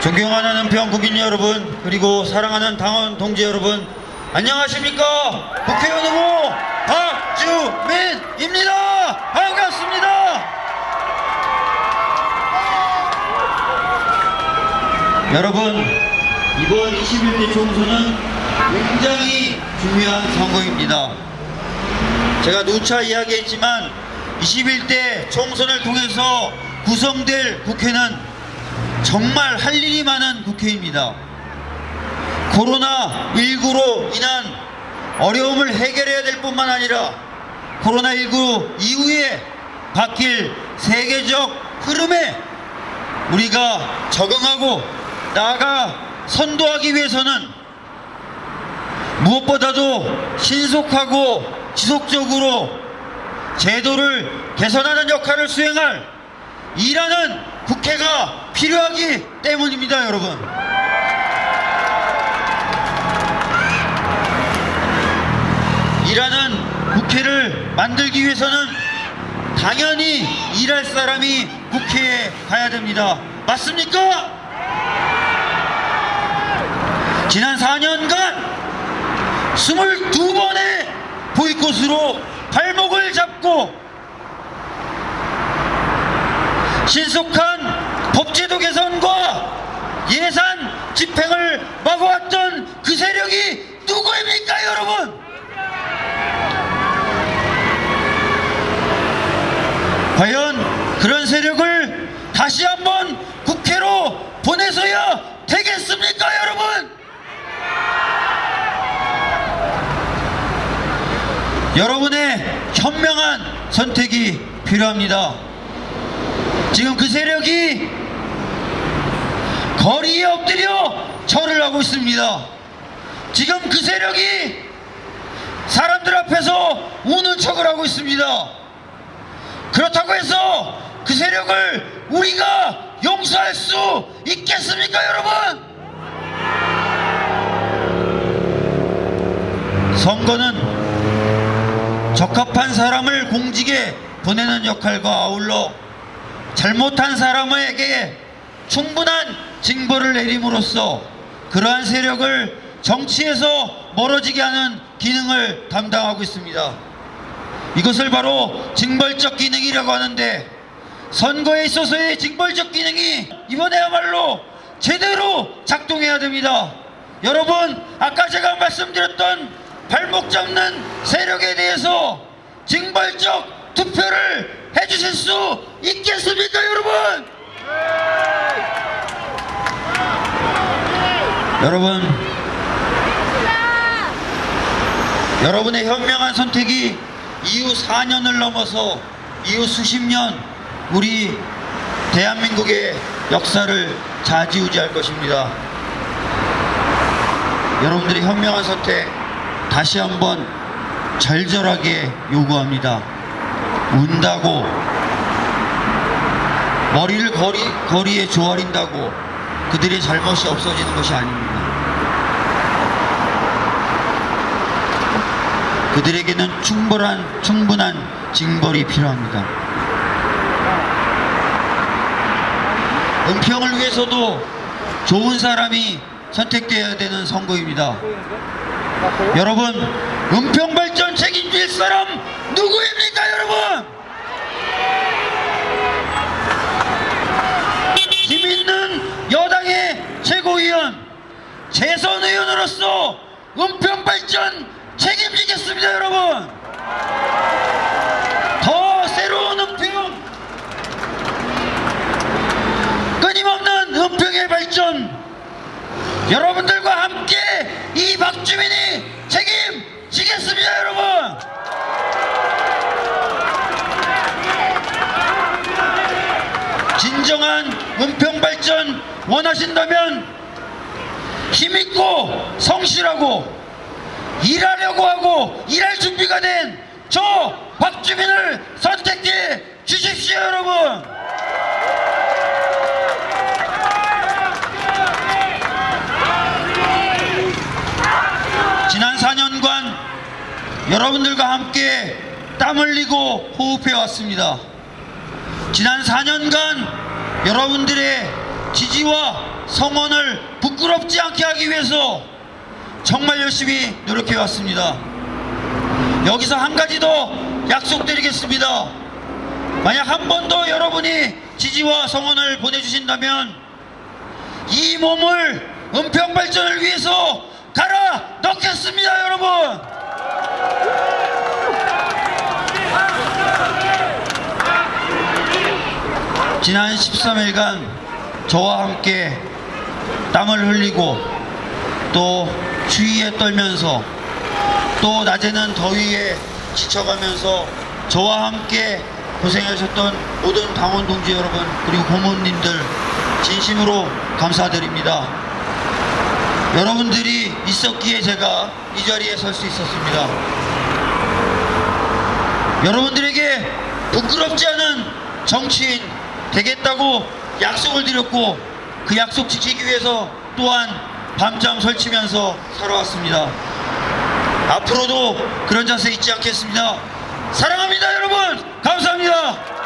존경하는 은평 국민 여러분 그리고 사랑하는 당원 동지 여러분 안녕하십니까? 국회의원 후보 박주민입니다. 반갑습니다. 여러분 이번 21대 총선은 굉장히 중요한 선거입니다. 제가 누차 이야기했지만 21대 총선을 통해서 구성될 국회는 정말 할 일이 많은 국회입니다. 코로나19로 인한 어려움을 해결해야 될 뿐만 아니라 코로나19 이후에 바뀔 세계적 흐름에 우리가 적응하고 나아가 선도하기 위해서는 무엇보다도 신속하고 지속적으로 제도를 개선하는 역할을 수행할 일하는 국회가 필요하기 때문입니다, 여러분. 일하는 국회를 만들기 위해서는 당연히 일할 사람이 국회에 가야 됩니다. 맞습니까? 지난 4년간 22번의 보이콧으로 발목을 잡고 신속한 법제도 개선과 예산 집행을 막아왔던 그 세력이 누구입니까 여러분? 과연 그런 세력을 다시 한번 국회로 보내서야 되겠습니까 여러분? 여러분의 현명한 선택이 필요합니다. 지금 그 세력이 거리에 엎드려 절을 하고 있습니다. 지금 그 세력이 사람들 앞에서 우는 척을 하고 있습니다. 그렇다고 해서 그 세력을 우리가 용서할 수 있겠습니까, 여러분? 선거는 적합한 사람을 공직에 보내는 역할과 아울러 잘못한 사람에게 충분한 징벌을 내림으로써 그러한 세력을 정치에서 멀어지게 하는 기능을 담당하고 있습니다. 이것을 바로 징벌적 기능이라고 하는데 선거에 있어서의 징벌적 기능이 이번에야말로 제대로 작동해야 됩니다. 여러분 아까 제가 말씀드렸던 발목 잡는 세력에 대해서 징벌적 투표를 해주실 수 있겠습니까 여러분? 여러분 여러분의 현명한 선택이 이후 4년을 넘어서 이후 수십 년 우리 대한민국의 역사를 좌지우지할 것입니다. 여러분들의 현명한 선택 다시 한번 절절하게 요구합니다. 운다고 머리를 거리, 거리에 조아린다고 그들의 잘못이 없어지는 것이 아닙니다. 그들에게는 충분한 충분한 징벌이 필요합니다. 은평을 위해서도 좋은 사람이 선택되어야 되는 선거입니다. 여러분, 은평 발전 책임질 사람 누구입니까, 여러분? 힘 있는 여당의 최고위원, 재선 의원으로서 은평 발전 책임지겠습니다, 여러분. 더 새로운 은평, 끊임없는 은평의 발전, 여러분들과 함께 이 박주민이 책임지겠습니다, 여러분. 진정한 은평 발전 원하신다면 힘있고 성실하고 일하려고 하고 일할 준비가 된 저 박주민을 선택해 주십시오 여러분 지난 4년 여러분들과 함께 땀 흘리고 호흡해 왔습니다. 지난 4년간 여러분들의 지지와 성원을 부끄럽지 않게 하기 위해서 정말 열심히 노력해 왔습니다. 여기서 한 가지 더 약속드리겠습니다. 만약 한 번 더 여러분이 지지와 성원을 보내주신다면 이 몸을 은평 발전을 위해서 갈아 넣겠습니다, 여러분. 지난 13일간 저와 함께 땀을 흘리고 또 추위에 떨면서 또 낮에는 더위에 지쳐가면서 저와 함께 고생하셨던 모든 당원 동지 여러분 그리고 고모님들 진심으로 감사드립니다. 여러분들이 있었기에 제가 이 자리에 설 수 있었습니다. 여러분들에게 부끄럽지 않은 정치인 되겠다고 약속을 드렸고 그 약속 지키기 위해서 또한 밤잠 설치면서 살아왔습니다. 앞으로도 그런 자세 잊지 않겠습니다. 사랑합니다 여러분 감사합니다.